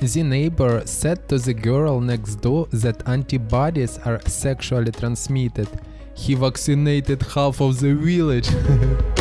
The neighbor said to the girl next door that antibodies are sexually transmitted. He vaccinated half of the village.